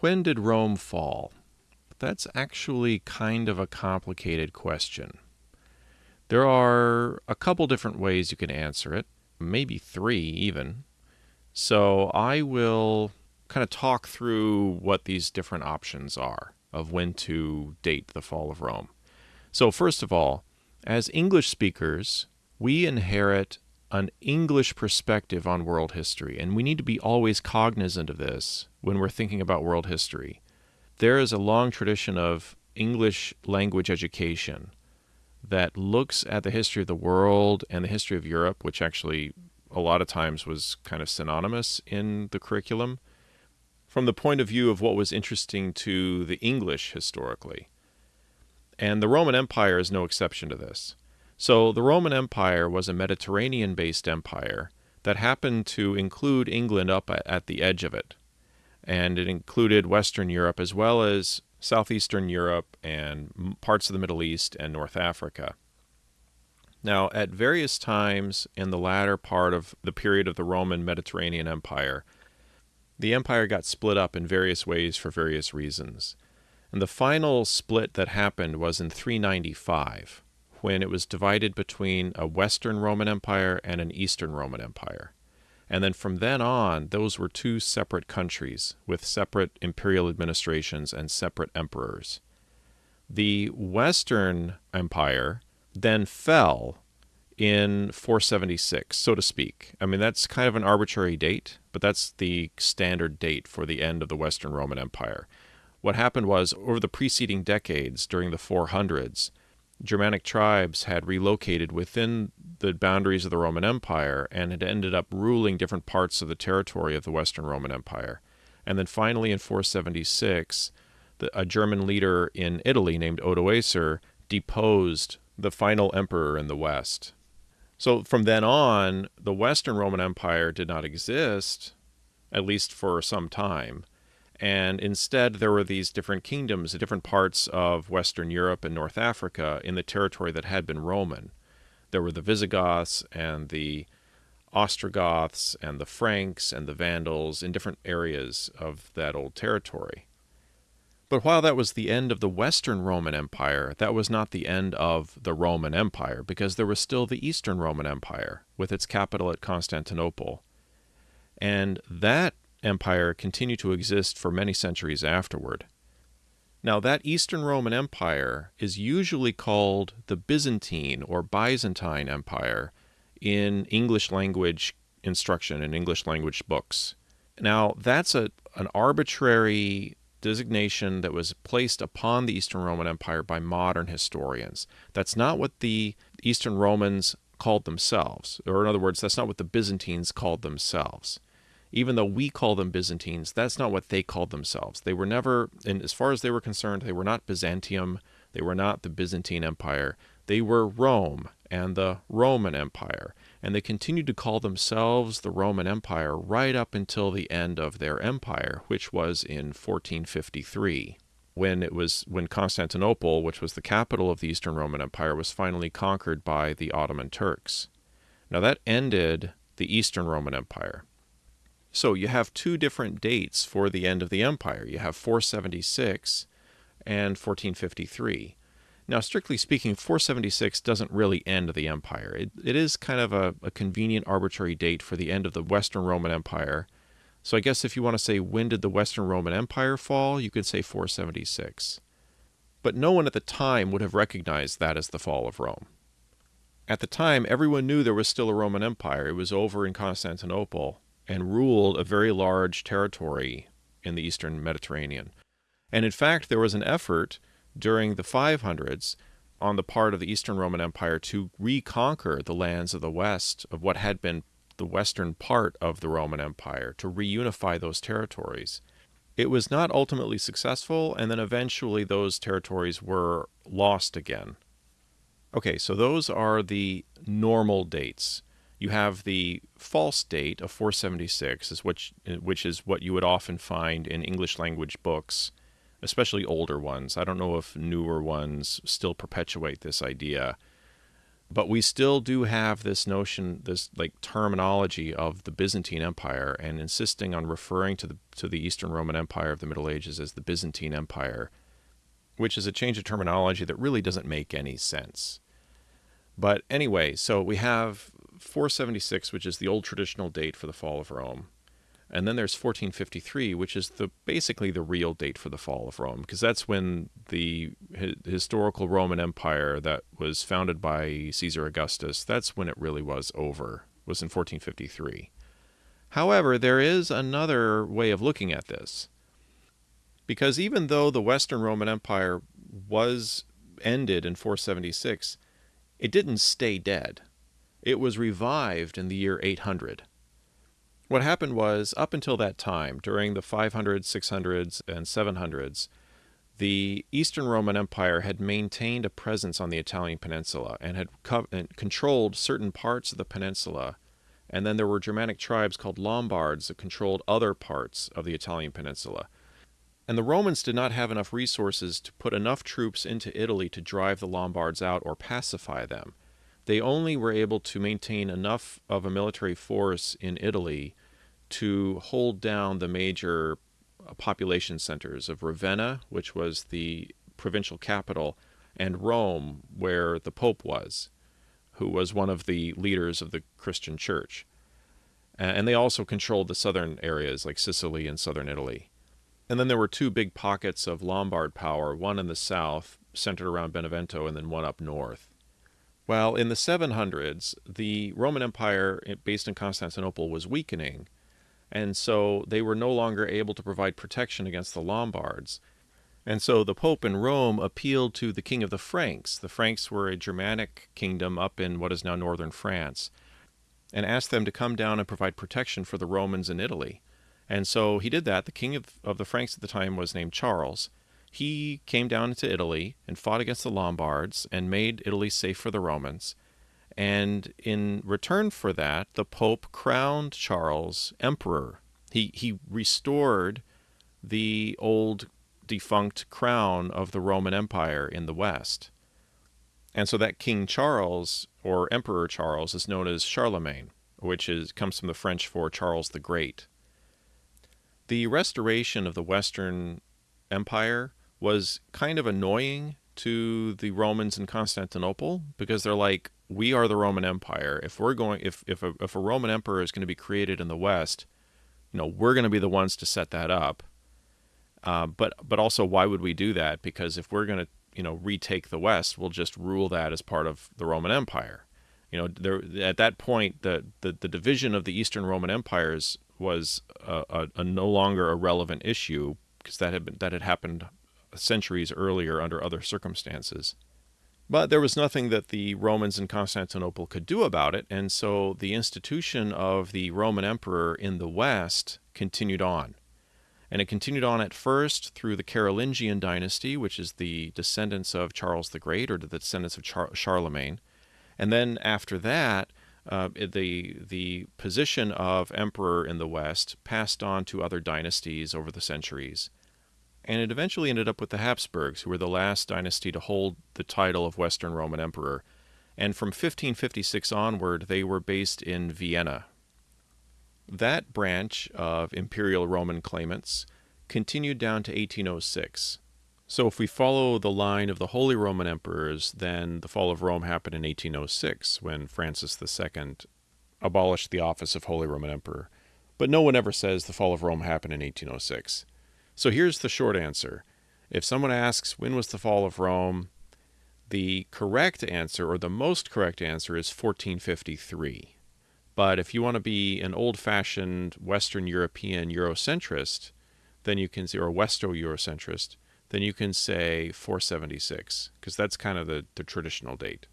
When did Rome fall? That's actually kind of a complicated question. There are a couple different ways you can answer it, maybe three even. So I will kind of talk through what these different options are of when to date the fall of Rome. So, first of all, as English speakers, we inherit an English perspective on world history, and we need to be always cognizant of this when we're thinking about world history. There is a long tradition of English language education that looks at the history of the world and the history of Europe, which actually a lot of times was kind of synonymous in the curriculum, from the point of view of what was interesting to the English historically. And the Roman Empire is no exception to this. So the Roman Empire was a Mediterranean based empire that happened to include England up at the edge of it. And it included Western Europe as well as Southeastern Europe and parts of the Middle East and North Africa. Now, at various times in the latter part of the period of the Roman Mediterranean Empire, the empire got split up in various ways for various reasons. And the final split that happened was in 395, when it was divided between a Western Roman Empire and an Eastern Roman Empire. And then from then on, those were two separate countries with separate imperial administrations and separate emperors. The Western Empire then fell in 476, so to speak. I mean, that's kind of an arbitrary date, but that's the standard date for the end of the Western Roman Empire. What happened was, over the preceding decades, during the 400s, Germanic tribes had relocated within the boundaries of the Roman Empire and had ended up ruling different parts of the territory of the Western Roman Empire. And then finally, in 476, the, a German leader in Italy named Odoacer deposed the final emperor in the West. So from then on, the Western Roman Empire did not exist, at least for some time. And instead, there were these different kingdoms, different parts of Western Europe and North Africa in the territory that had been Roman. There were the Visigoths and the Ostrogoths and the Franks and the Vandals in different areas of that old territory. But while that was the end of the Western Roman Empire, that was not the end of the Roman Empire, because there was still the Eastern Roman Empire, with its capital at Constantinople. And that empire continued to exist for many centuries afterward. Now, that Eastern Roman Empire is usually called the Byzantine or Byzantine Empire in English language instruction and English language books. Now, that's a, an arbitrary designation that was placed upon the Eastern Roman Empire by modern historians. That's not what the Eastern Romans called themselves, or in other words, that's not what the Byzantines called themselves. Even though we call them Byzantines, that's not what they called themselves. They were never, and as far as they were concerned, they were not Byzantium, they were not the Byzantine Empire. They were Rome and the Roman Empire and they continued to call themselves the Roman Empire right up until the end of their empire, which was in 1453, when it was when Constantinople, which was the capital of the Eastern Roman Empire, was finally conquered by the Ottoman Turks. Now that ended the Eastern Roman Empire. So you have two different dates for the end of the empire. You have 476 and 1453. Now, strictly speaking, 476 doesn't really end the empire. It, it is kind of a, a convenient arbitrary date for the end of the Western Roman Empire. So I guess if you want to say when did the Western Roman Empire fall, you could say 476. But no one at the time would have recognized that as the fall of Rome. At the time, everyone knew there was still a Roman Empire. It was over in Constantinople and ruled a very large territory in the eastern Mediterranean. And in fact, there was an effort during the 500s on the part of the Eastern Roman Empire to reconquer the lands of the West, of what had been the western part of the Roman Empire, to reunify those territories. It was not ultimately successful, and then eventually those territories were lost again. Okay, so those are the normal dates. You have the false date of 476, is which, which is what you would often find in English language books especially older ones. I don't know if newer ones still perpetuate this idea. But we still do have this notion, this like terminology of the Byzantine Empire, and insisting on referring to the to the Eastern Roman Empire of the Middle Ages as the Byzantine Empire, which is a change of terminology that really doesn't make any sense. But anyway, so we have 476, which is the old traditional date for the fall of Rome. And then there's 1453, which is the basically the real date for the fall of Rome, because that's when the hi- historical Roman Empire that was founded by Caesar Augustus, that's when it really was over, was in 1453. However, there is another way of looking at this. Because even though the Western Roman Empire was ended in 476, it didn't stay dead. It was revived in the year 800. What happened was, up until that time, during the 500s, 600s, and 700s, the Eastern Roman Empire had maintained a presence on the Italian peninsula and had co- and controlled certain parts of the peninsula. And then there were Germanic tribes called Lombards that controlled other parts of the Italian peninsula. And the Romans did not have enough resources to put enough troops into Italy to drive the Lombards out or pacify them they only were able to maintain enough of a military force in Italy to hold down the major uh, population centers of Ravenna, which was the provincial capital, and Rome, where the Pope was, who was one of the leaders of the Christian church. And they also controlled the southern areas like Sicily and southern Italy. And then there were two big pockets of Lombard power, one in the south, centered around Benevento, and then one up north. Well, in the 700s, the Roman Empire eh, based in Constantinople was weakening, and so they were no longer able to provide protection against the Lombards. And so the Pope in Rome appealed to the king of the Franks. The Franks were a Germanic kingdom up in what is now northern France, and asked them to come down and provide protection for the Romans in Italy. And so he did that. The king of, of the Franks at the time was named Charles, he came down into Italy and fought against the Lombards and made Italy safe for the Romans. And in return for that, the Pope crowned Charles emperor. He, he restored the old defunct crown of the Roman Empire in the West. And so that King Charles, or Emperor Charles, is known as Charlemagne, which is, comes from the French for Charles the Great. The restoration of the Western Empire was kind of annoying to the Romans in Constantinople because they're like, we are the Roman Empire. If we're going, if if a, if a Roman emperor is going to be created in the West, you know, we're going to be the ones to set that up. Uh, but but also, why would we do that? Because if we're going to, you know, retake the West, we'll just rule that as part of the Roman Empire. You know, there at that point, the the, the division of the Eastern Roman empires was a, a, a no longer a relevant issue because that had been that had happened centuries earlier under other circumstances. But there was nothing that the Romans in Constantinople could do about it, and so the institution of the Roman emperor in the West continued on. And it continued on at first through the Carolingian dynasty, which is the descendants of Charles the Great or the descendants of Char- Charlemagne. And then after that, uh, the the position of emperor in the West passed on to other dynasties over the centuries and it eventually ended up with the Habsburgs, who were the last dynasty to hold the title of Western Roman Emperor. And from 1556 onward, they were based in Vienna. That branch of imperial Roman claimants continued down to 1806. So, if we follow the line of the Holy Roman Emperors, then the fall of Rome happened in 1806 when Francis II abolished the office of Holy Roman Emperor. But no one ever says the fall of Rome happened in 1806. So here's the short answer. If someone asks, when was the fall of Rome? The correct answer, or the most correct answer, is 1453. But if you want to be an old fashioned Western European Eurocentrist, then you can say, or Westo Eurocentrist, then you can say 476, because that's kind of the, the traditional date.